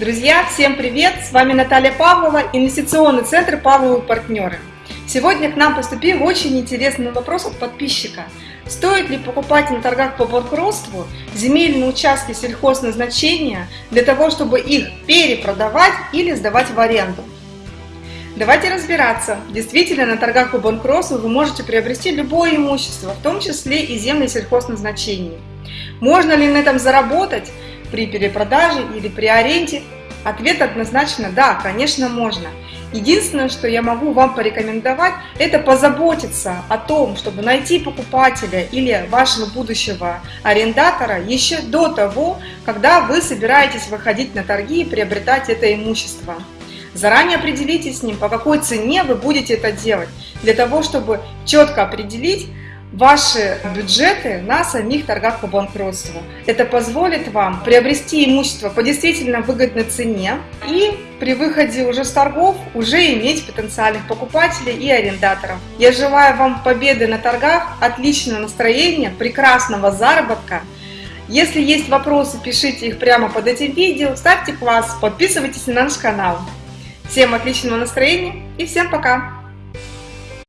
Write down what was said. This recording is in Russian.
Друзья, всем привет! С вами Наталья Павлова, инвестиционный центр «Павловы партнеры». Сегодня к нам поступил очень интересный вопрос от подписчика. Стоит ли покупать на торгах по банкротству земельные участки сельхозназначения для того, чтобы их перепродавать или сдавать в аренду? Давайте разбираться. Действительно, на торгах по банкротству вы можете приобрести любое имущество, в том числе и земли сельхозназначения. Можно ли на этом заработать? При перепродаже или при аренде? Ответ однозначно да, конечно можно. Единственное, что я могу вам порекомендовать, это позаботиться о том, чтобы найти покупателя или вашего будущего арендатора еще до того, когда вы собираетесь выходить на торги и приобретать это имущество. Заранее определитесь с ним, по какой цене вы будете это делать, для того, чтобы четко определить, ваши бюджеты на самих торгах по банкротству. Это позволит вам приобрести имущество по действительно выгодной цене и при выходе уже с торгов уже иметь потенциальных покупателей и арендаторов. Я желаю вам победы на торгах, отличного настроения, прекрасного заработка. Если есть вопросы, пишите их прямо под этим видео, ставьте класс, подписывайтесь на наш канал. Всем отличного настроения и всем пока!